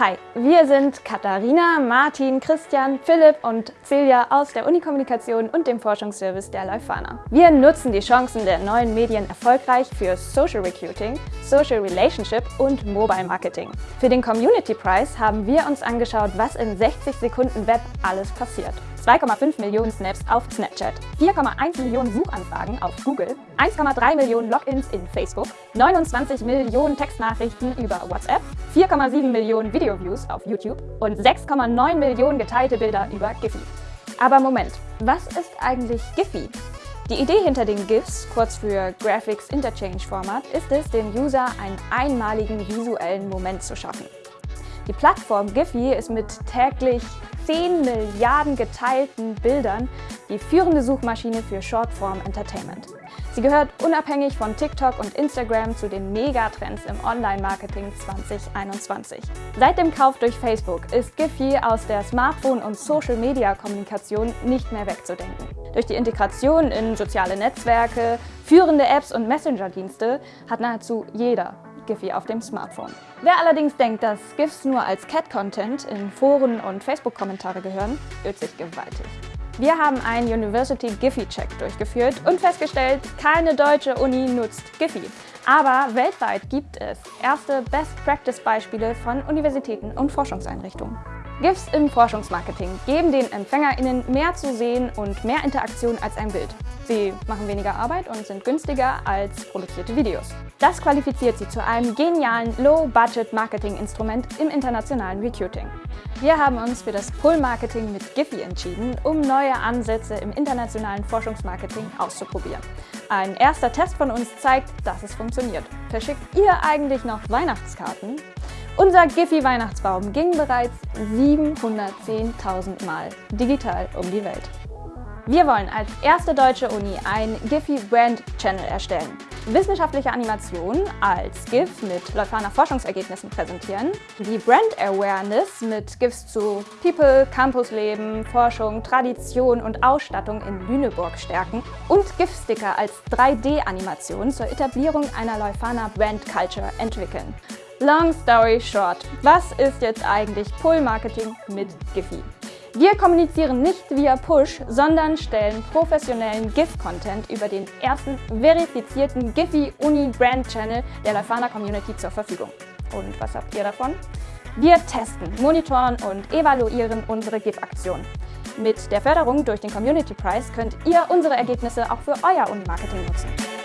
Hi, wir sind Katharina, Martin, Christian, Philipp und Celia aus der Unikommunikation und dem Forschungsservice der Leuphana. Wir nutzen die Chancen der neuen Medien erfolgreich für Social Recruiting, Social Relationship und Mobile Marketing. Für den Community Prize haben wir uns angeschaut, was in 60 Sekunden Web alles passiert. 2,5 Millionen Snaps auf Snapchat, 4,1 Millionen Suchanfragen auf Google, 1,3 Millionen Logins in Facebook, 29 Millionen Textnachrichten über WhatsApp, 4,7 Millionen Video-Views auf YouTube und 6,9 Millionen geteilte Bilder über Giphy. Aber Moment, was ist eigentlich Giphy? Die Idee hinter den GIFs, kurz für Graphics Interchange Format, ist es, dem User einen einmaligen visuellen Moment zu schaffen. Die Plattform Giphy ist mit täglich 10 Milliarden geteilten Bildern die führende Suchmaschine für Shortform Entertainment. Sie gehört unabhängig von TikTok und Instagram zu den Megatrends im Online-Marketing 2021. Seit dem Kauf durch Facebook ist Giphy aus der Smartphone- und Social-Media-Kommunikation nicht mehr wegzudenken. Durch die Integration in soziale Netzwerke, führende Apps und Messenger-Dienste hat nahezu jeder Giphy auf dem Smartphone. Wer allerdings denkt, dass GIFs nur als Cat-Content in Foren und Facebook-Kommentare gehören, irrt sich gewaltig. Wir haben einen University Giphy-Check durchgeführt und festgestellt, keine deutsche Uni nutzt Giphy. Aber weltweit gibt es erste Best-Practice-Beispiele von Universitäten und Forschungseinrichtungen. GIFs im Forschungsmarketing geben den EmpfängerInnen mehr zu sehen und mehr Interaktion als ein Bild. Sie machen weniger Arbeit und sind günstiger als produzierte Videos. Das qualifiziert sie zu einem genialen Low-Budget-Marketing-Instrument im internationalen Recruiting. Wir haben uns für das Pull-Marketing mit Giphy entschieden, um neue Ansätze im internationalen Forschungsmarketing auszuprobieren. Ein erster Test von uns zeigt, dass es funktioniert. Verschickt ihr eigentlich noch Weihnachtskarten? Unser Giphy-Weihnachtsbaum ging bereits 710.000 Mal digital um die Welt. Wir wollen als erste deutsche Uni ein Giphy Brand Channel erstellen. Wissenschaftliche Animationen als GIF mit Leuphana Forschungsergebnissen präsentieren, die Brand Awareness mit GIFs zu People, Campusleben, Forschung, Tradition und Ausstattung in Lüneburg stärken und GIF-Sticker als 3D-Animation zur Etablierung einer Leuphana Brand Culture entwickeln. Long story short, was ist jetzt eigentlich Pull-Marketing mit Giphy? Wir kommunizieren nicht via Push, sondern stellen professionellen GIF-Content über den ersten verifizierten Giphy Uni Brand Channel der Leuphana Community zur Verfügung. Und was habt ihr davon? Wir testen, monitoren und evaluieren unsere GIF-Aktion. Mit der Förderung durch den Community Prize könnt ihr unsere Ergebnisse auch für euer Uni-Marketing nutzen.